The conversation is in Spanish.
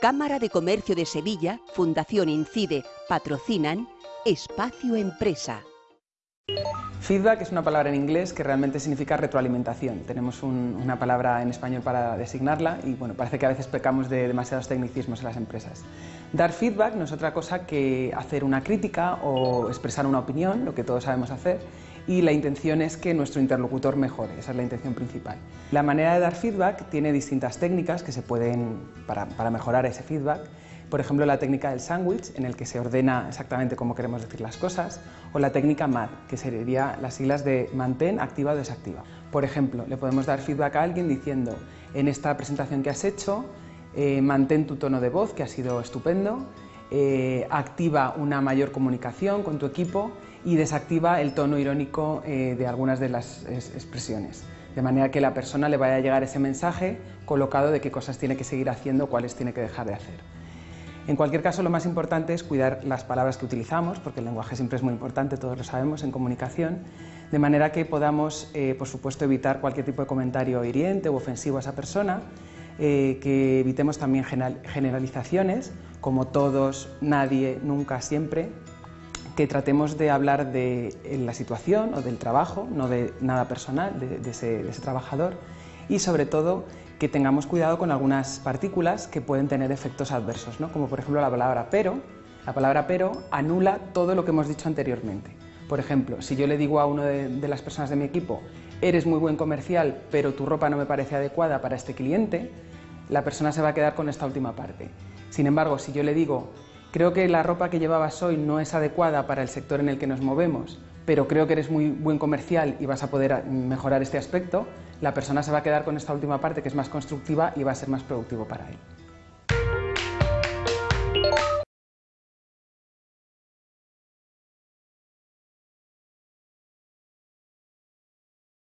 Cámara de Comercio de Sevilla, Fundación Incide, patrocinan Espacio Empresa. Feedback es una palabra en inglés que realmente significa retroalimentación. Tenemos una palabra en español para designarla y bueno, parece que a veces pecamos de demasiados tecnicismos en las empresas. Dar feedback no es otra cosa que hacer una crítica o expresar una opinión, lo que todos sabemos hacer, y la intención es que nuestro interlocutor mejore, esa es la intención principal. La manera de dar feedback tiene distintas técnicas que se pueden para, para mejorar ese feedback por ejemplo, la técnica del sándwich, en el que se ordena exactamente cómo queremos decir las cosas, o la técnica MAD, que sería las siglas de mantén, activa o desactiva. Por ejemplo, le podemos dar feedback a alguien diciendo, en esta presentación que has hecho, eh, mantén tu tono de voz, que ha sido estupendo, eh, activa una mayor comunicación con tu equipo y desactiva el tono irónico eh, de algunas de las expresiones. De manera que la persona le vaya a llegar ese mensaje colocado de qué cosas tiene que seguir haciendo, cuáles tiene que dejar de hacer. En cualquier caso, lo más importante es cuidar las palabras que utilizamos, porque el lenguaje siempre es muy importante, todos lo sabemos, en comunicación, de manera que podamos, eh, por supuesto, evitar cualquier tipo de comentario hiriente o ofensivo a esa persona, eh, que evitemos también generalizaciones, como todos, nadie, nunca, siempre, que tratemos de hablar de la situación o del trabajo, no de nada personal de ese trabajador, y sobre todo que tengamos cuidado con algunas partículas que pueden tener efectos adversos, ¿no? como por ejemplo la palabra pero. La palabra pero anula todo lo que hemos dicho anteriormente. Por ejemplo, si yo le digo a uno de, las personas de mi equipo, eres muy buen comercial, pero tu ropa no me parece adecuada para este cliente, la persona se va a quedar con esta última parte. Sin embargo, si yo le digo, creo que la ropa que llevabas hoy no es adecuada para el sector en el que nos movemos, pero creo que eres muy buen comercial y vas a poder mejorar este aspecto, la persona se va a quedar con esta última parte que es más constructiva y va a ser más productivo para él.